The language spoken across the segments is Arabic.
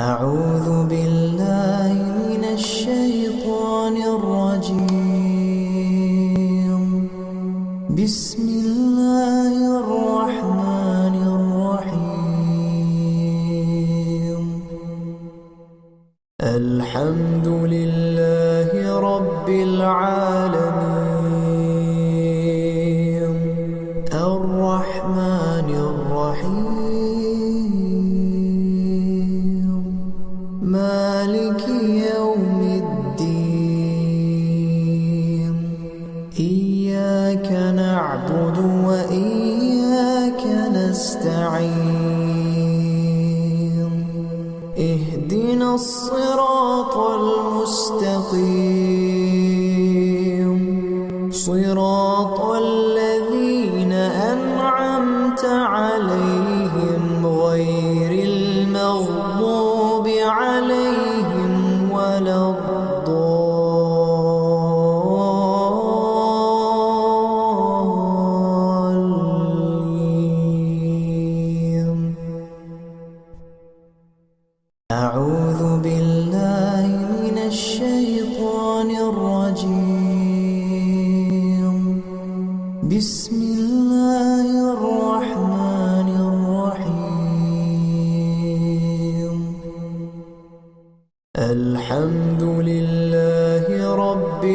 أعوذ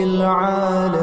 العالمين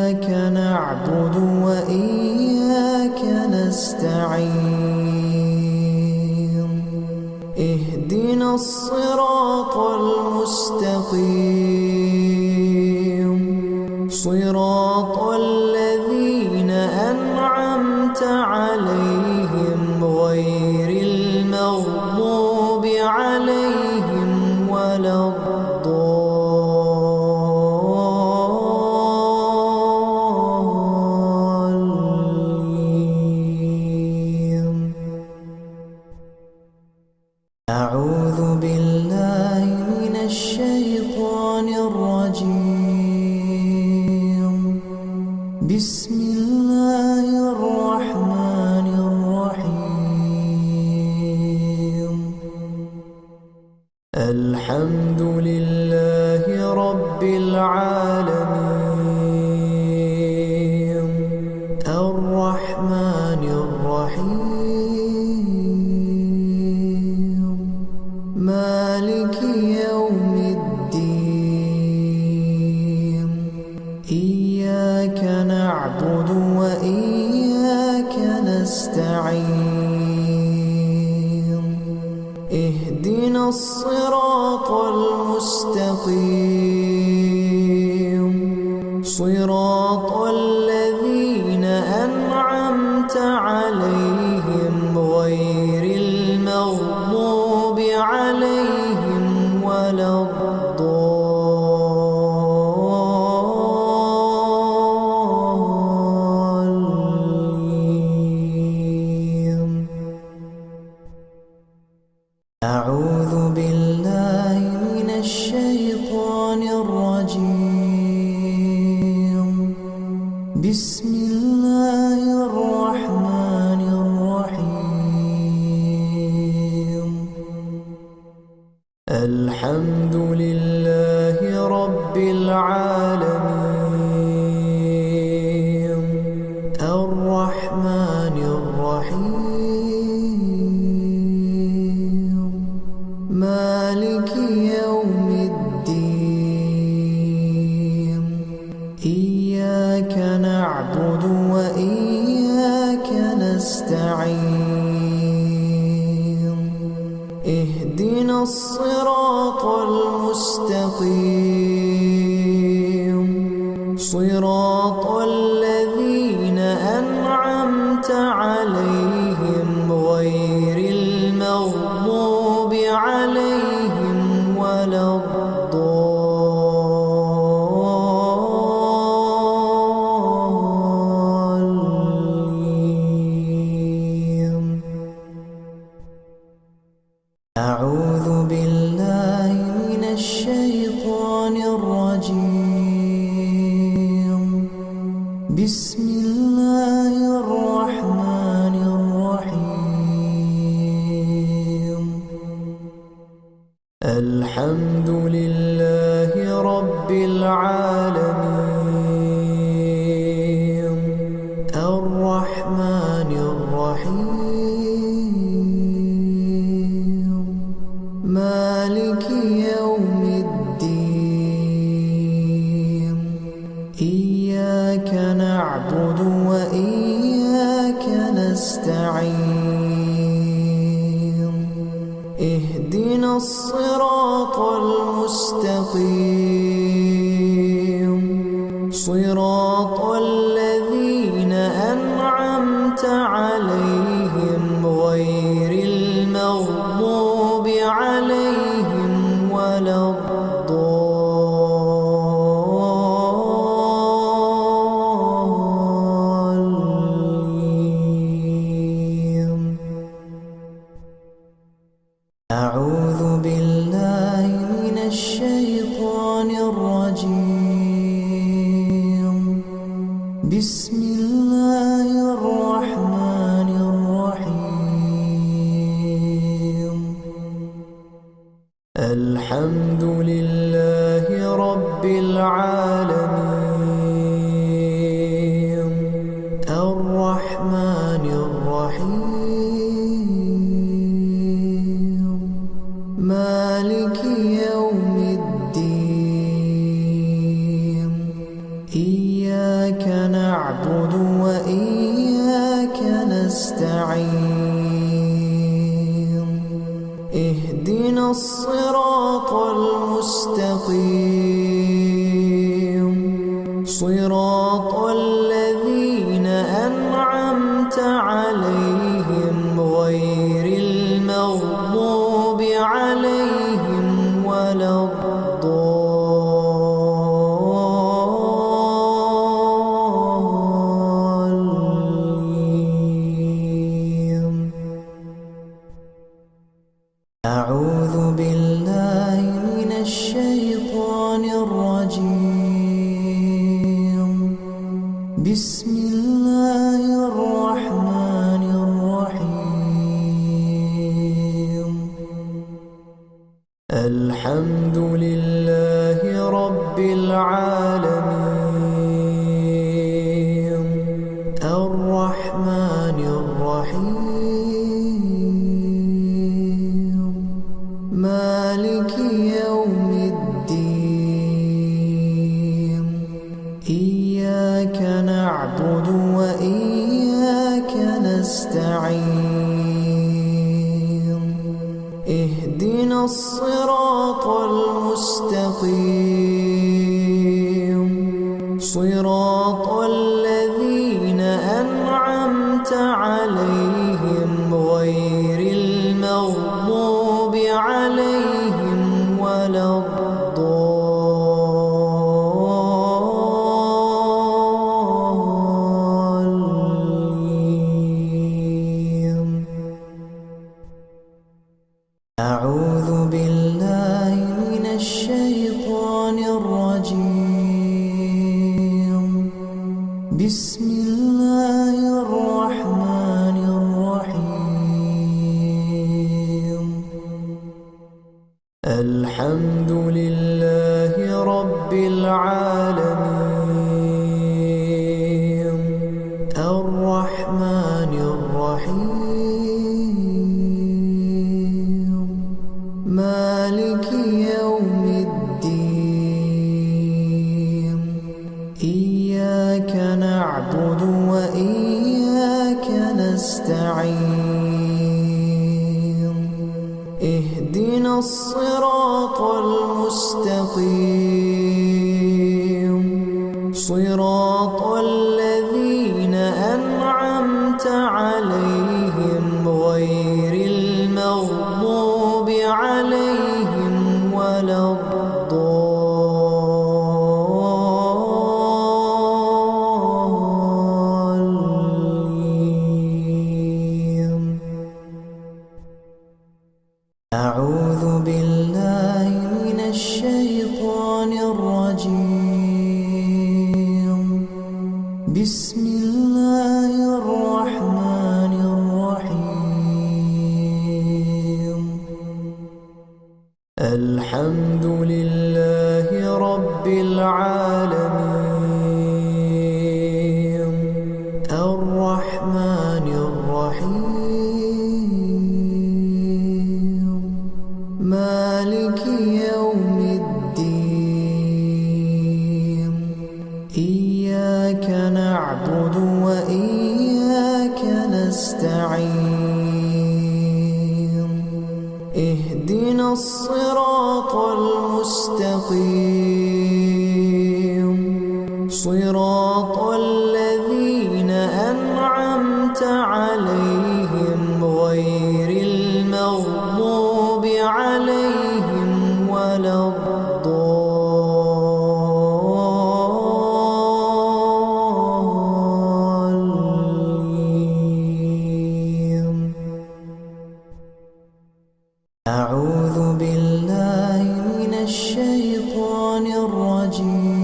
إياك نعبد وإياك نستعين. اهدنا الصراط المستقيم. lonely أعوذ بالله من الشيطان الرجيم. بسم رب العالمين. إياك نعبد وإياك نستعين. اهدنا الصراط المستقيم. أعوذ بالله من الشيطان الرجيم.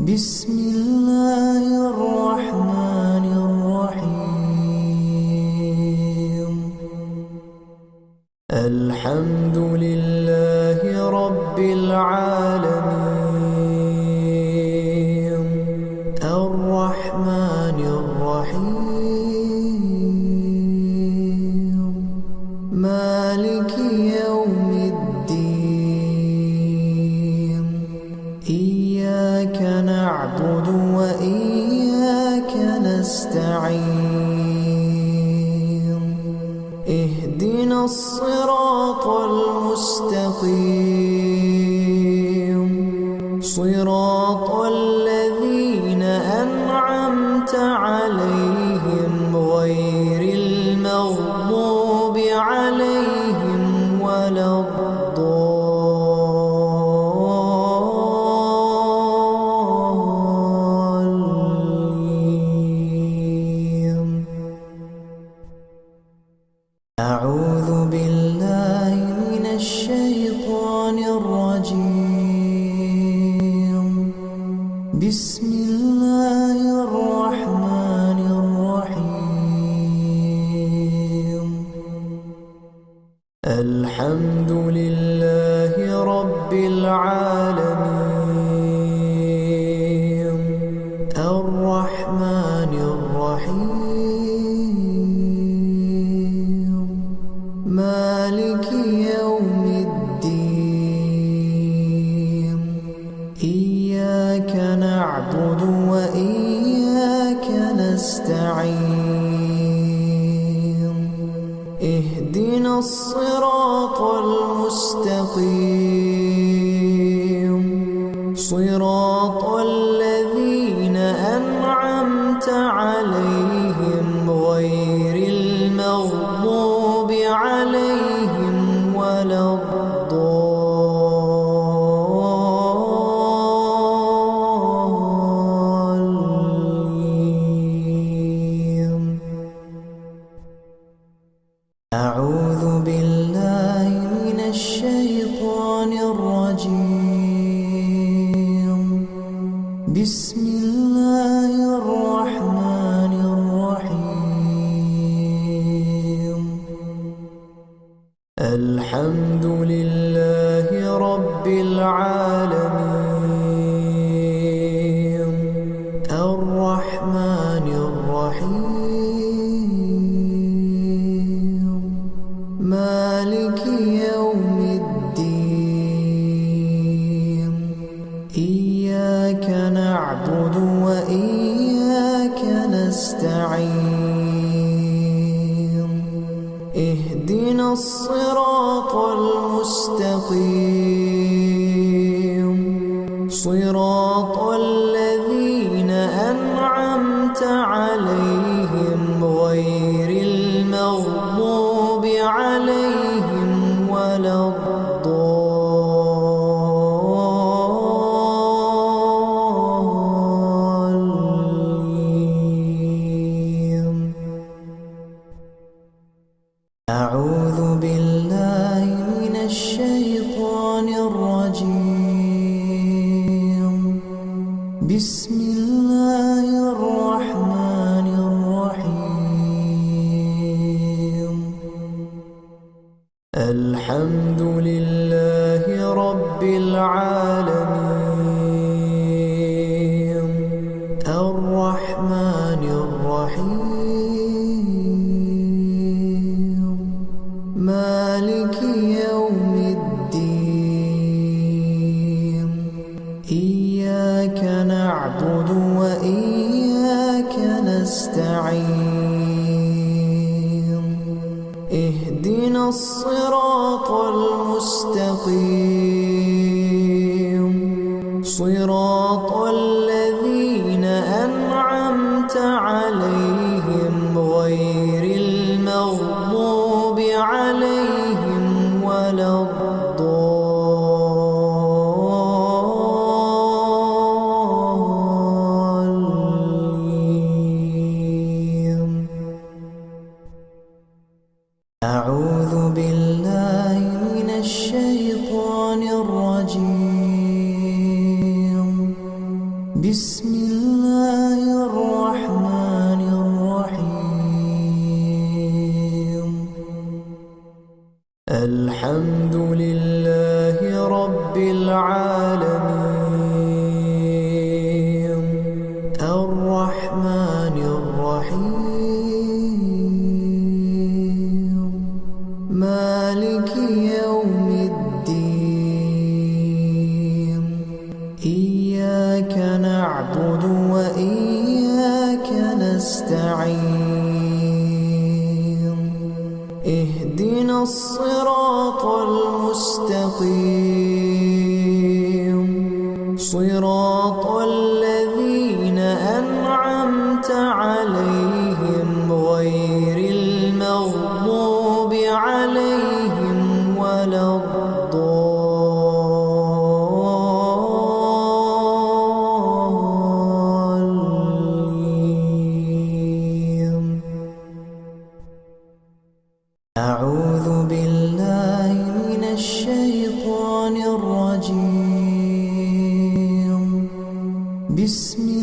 بسم رب العالمين. نعبد وإياك نستعين. اهدنا الصراط المستقيم. أعوذ بالله من الشيطان الرجيم. بسم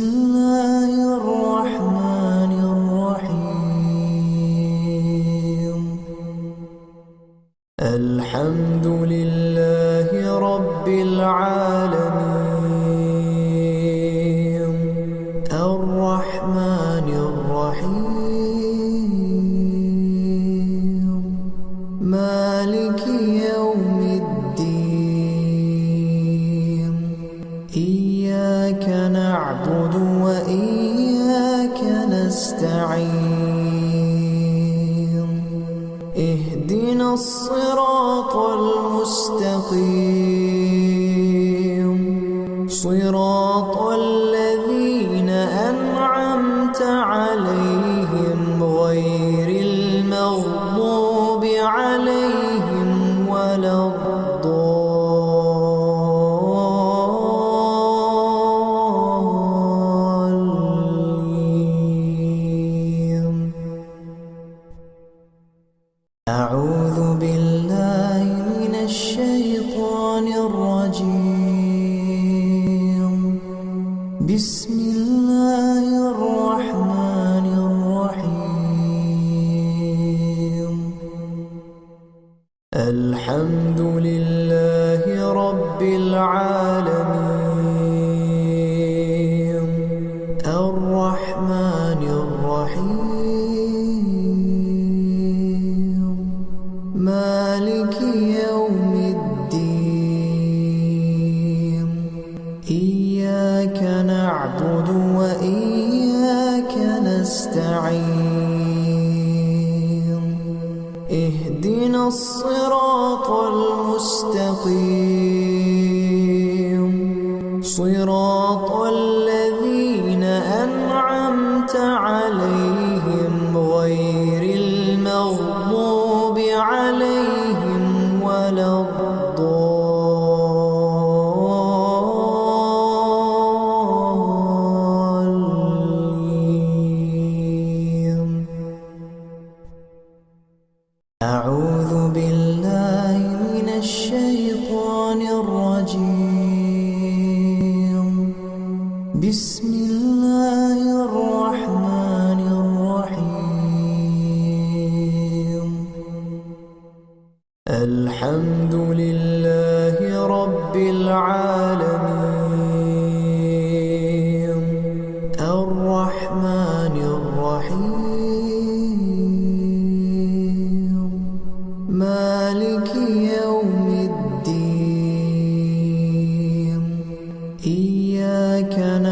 رب العالمين.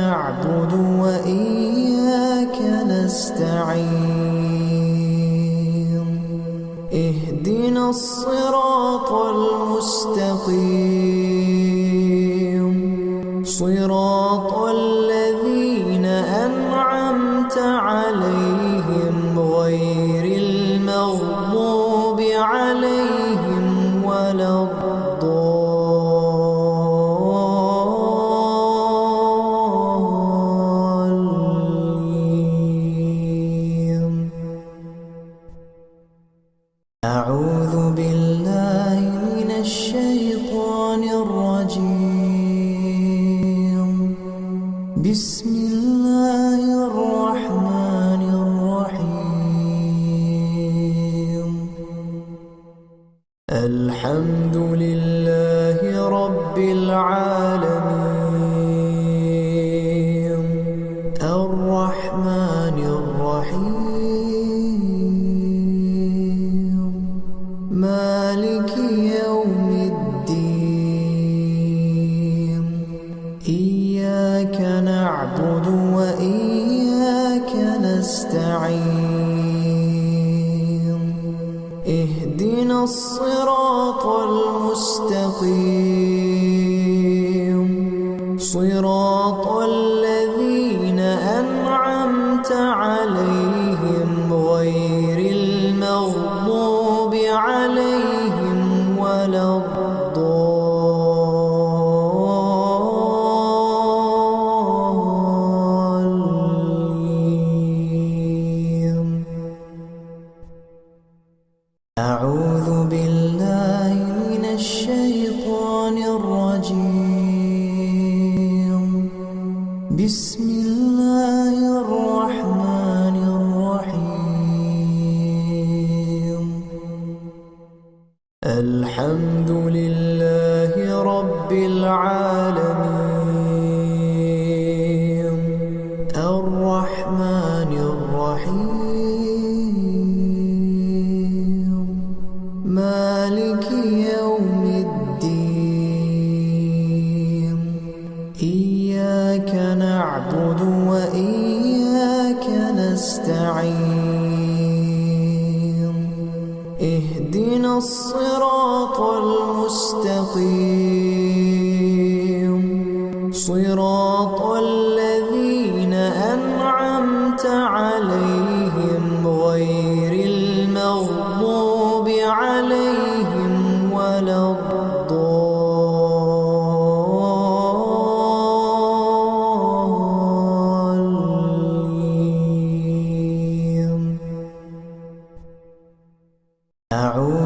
نعبد وإياك نستعين. اهدنا الصراط المستقيم.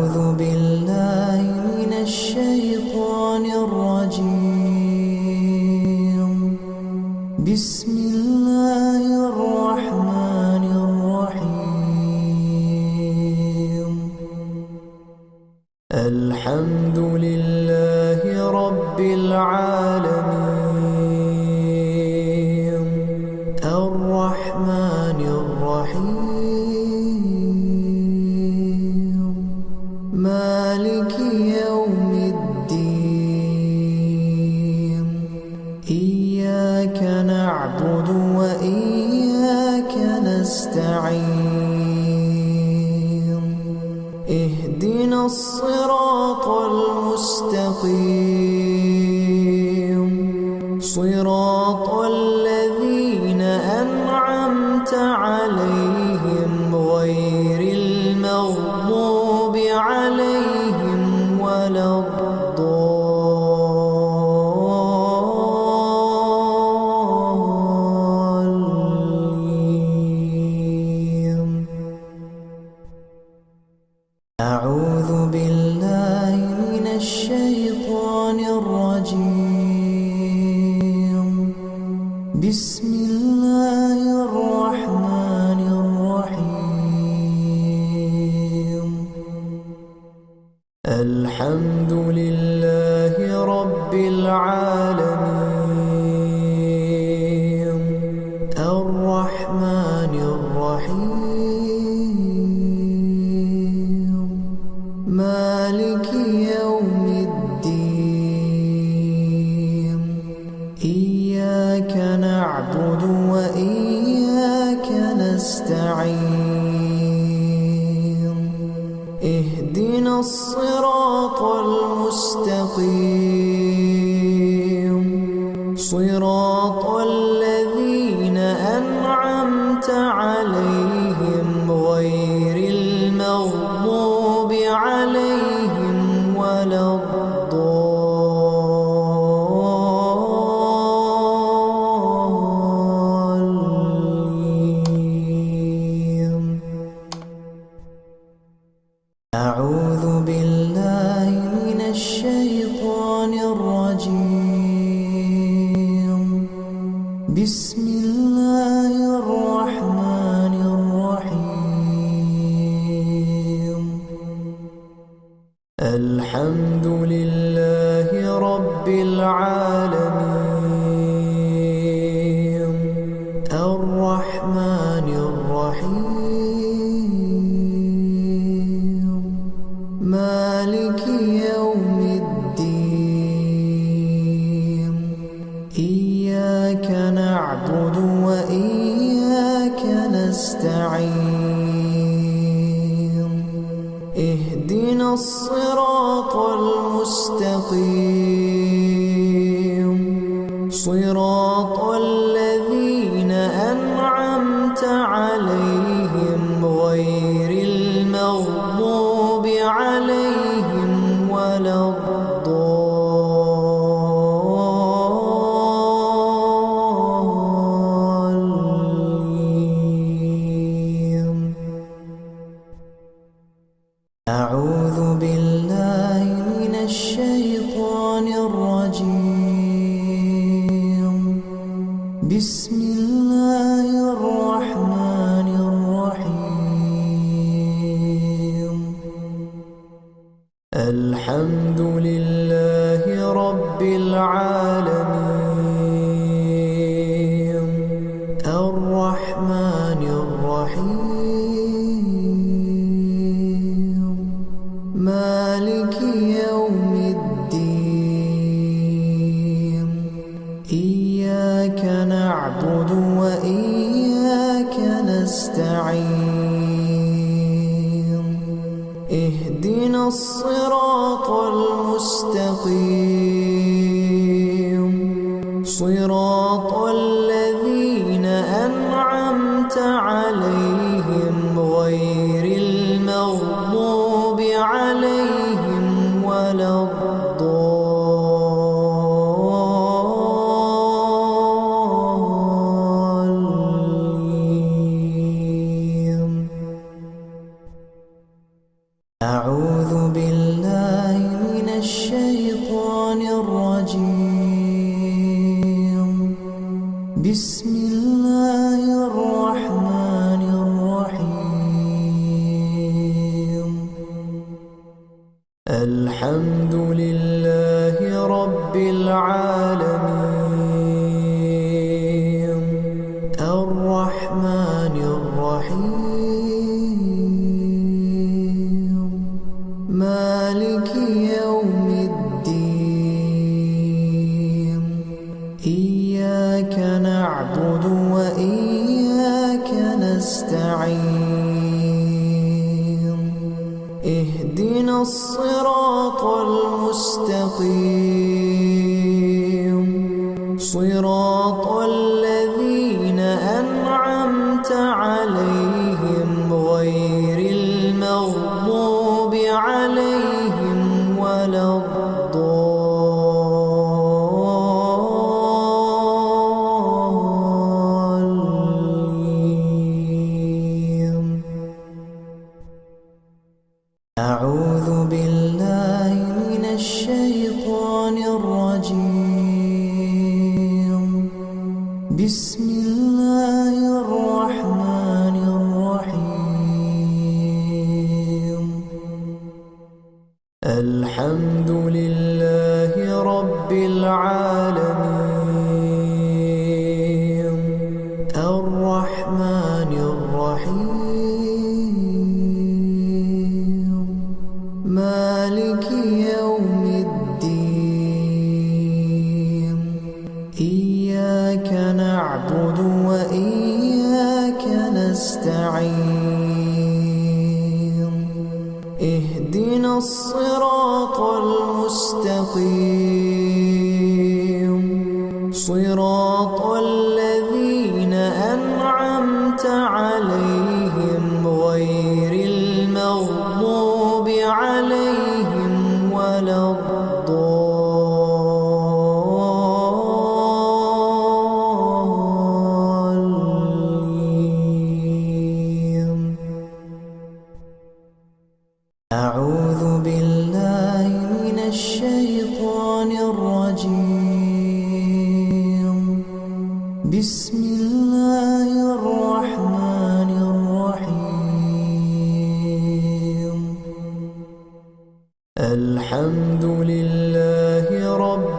أعوذ بالله رب نعبد وإياك نستعين. اهدنا الصراط المستقيم.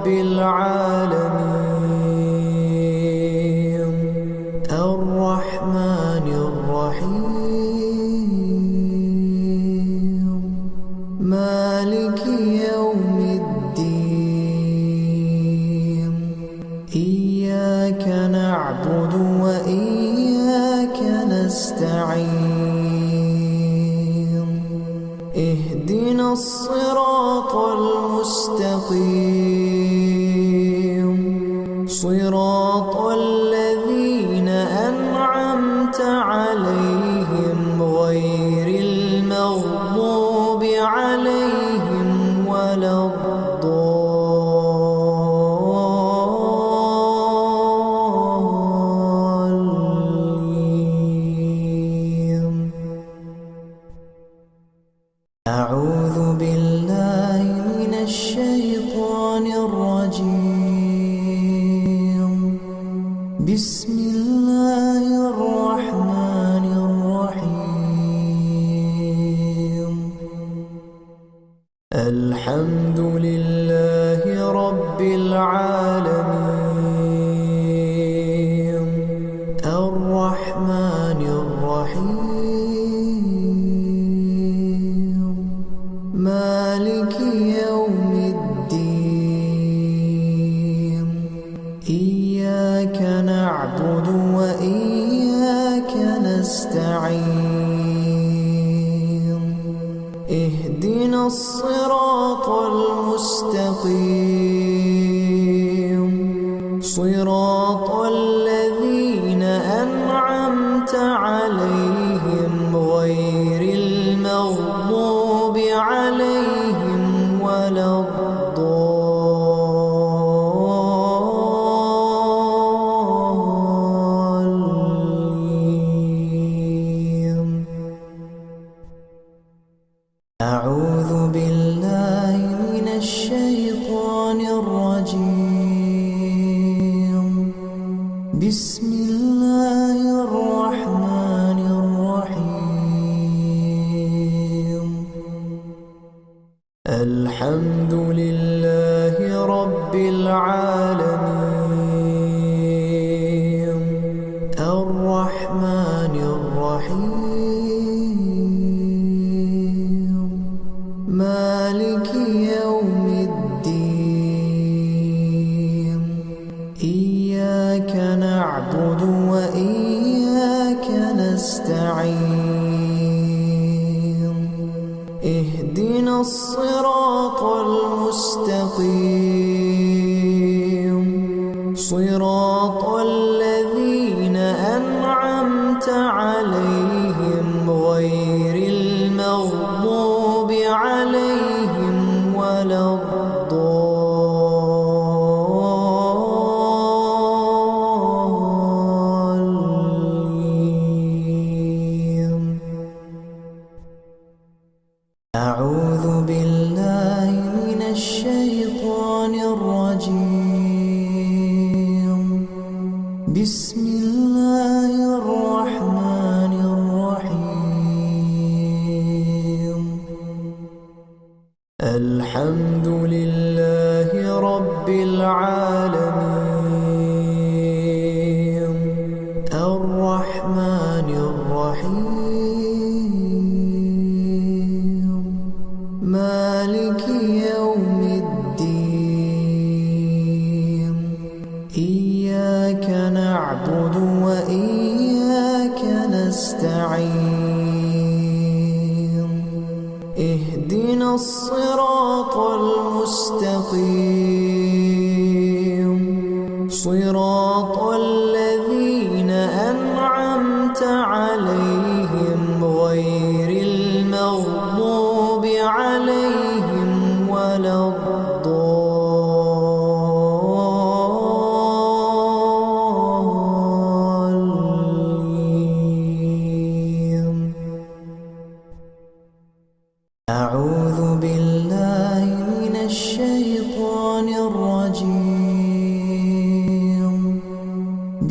العالمين. نعبد وإياك نستعين. اهدنا الصراط المستقيم. صراط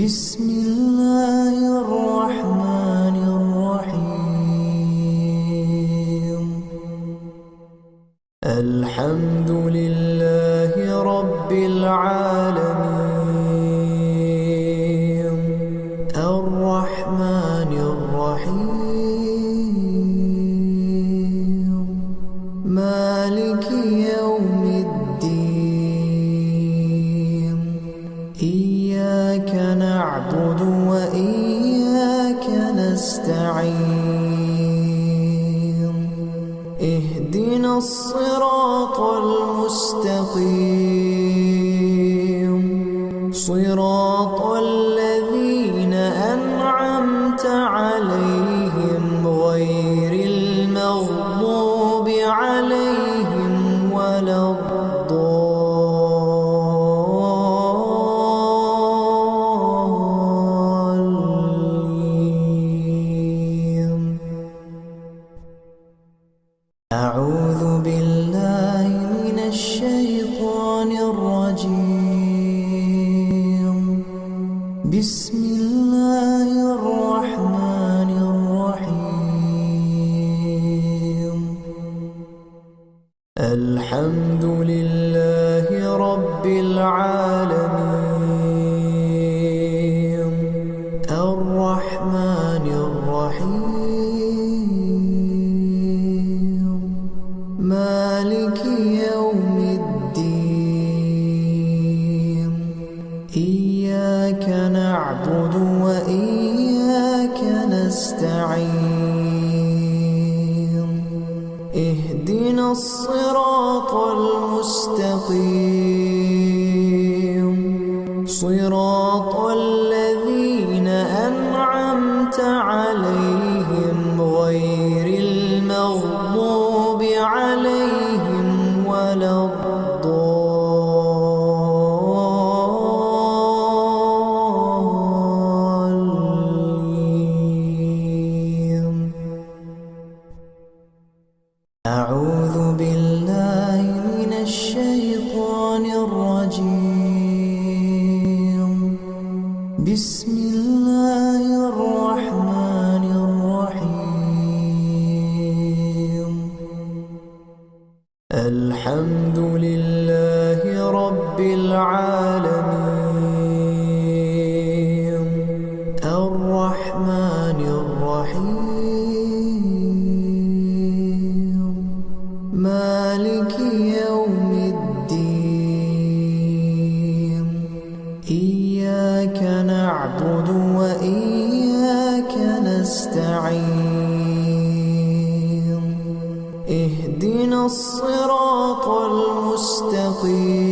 بسم العالمين. نعبد وإياك نستعين. اهدنا الصراط المستقيم.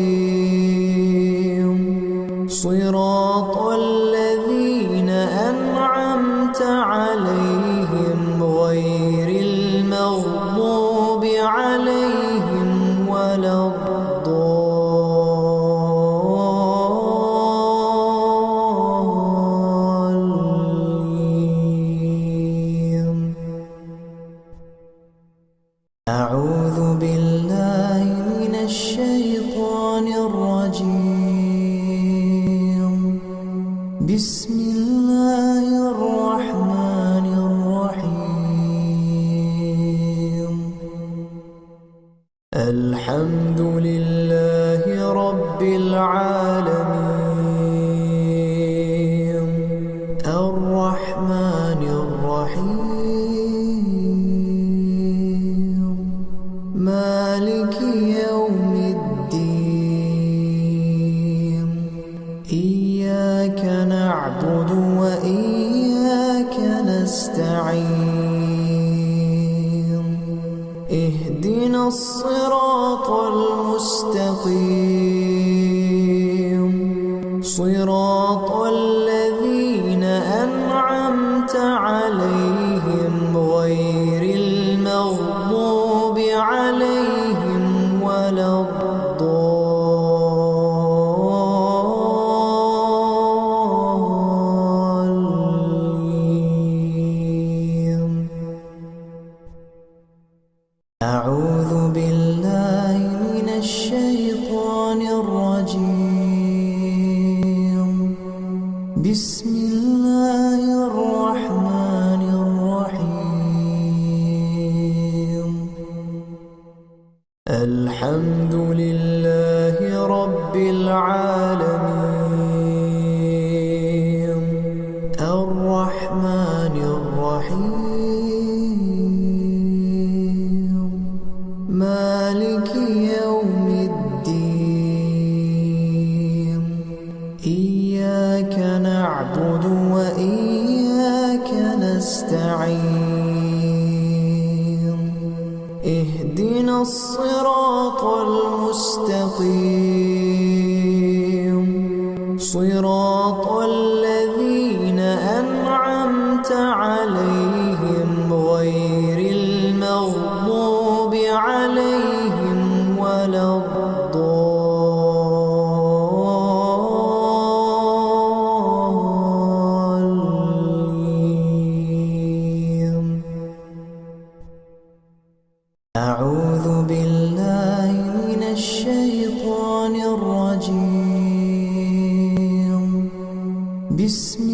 بسم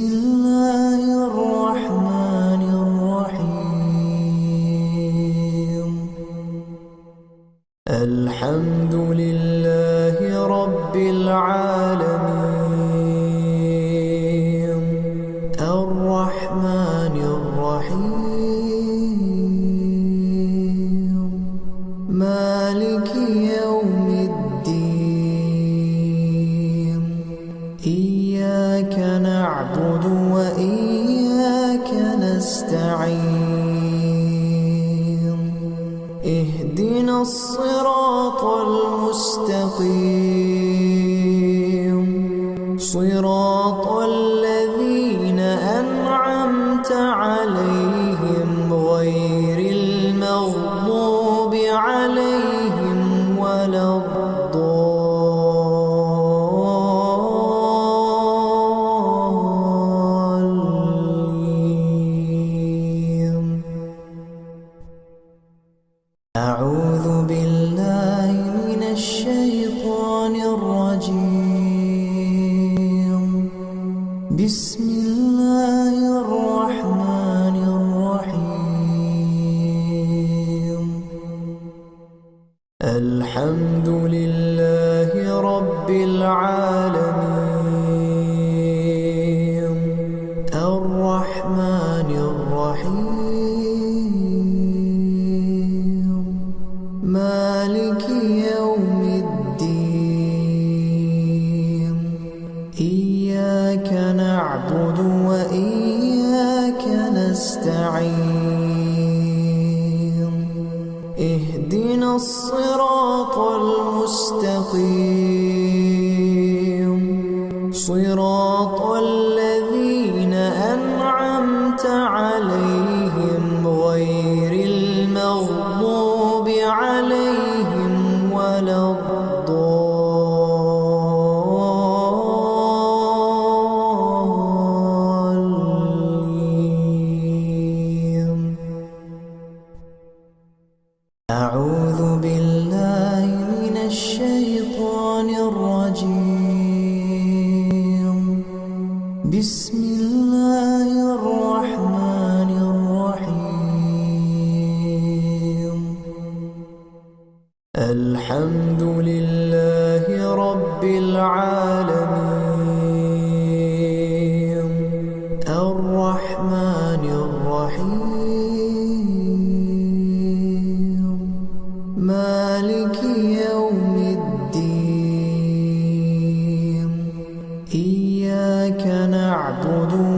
رب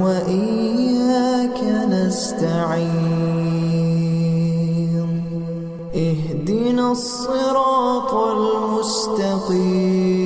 وإياك نستعين. اهدنا الصراط المستقيم.